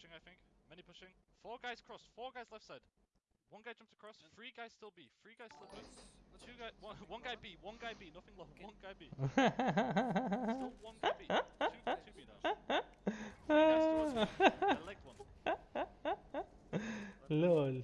pushing, I think. Many pushing. Four guys crossed. Four guys left side. One guy jumped across. Three guys still B. Three guys still B. Two guy. One, one guy B. One guy B. Nothing low. One guy B. Still one guy B. Two, two B now. Three guys towards me. I legged one. LOL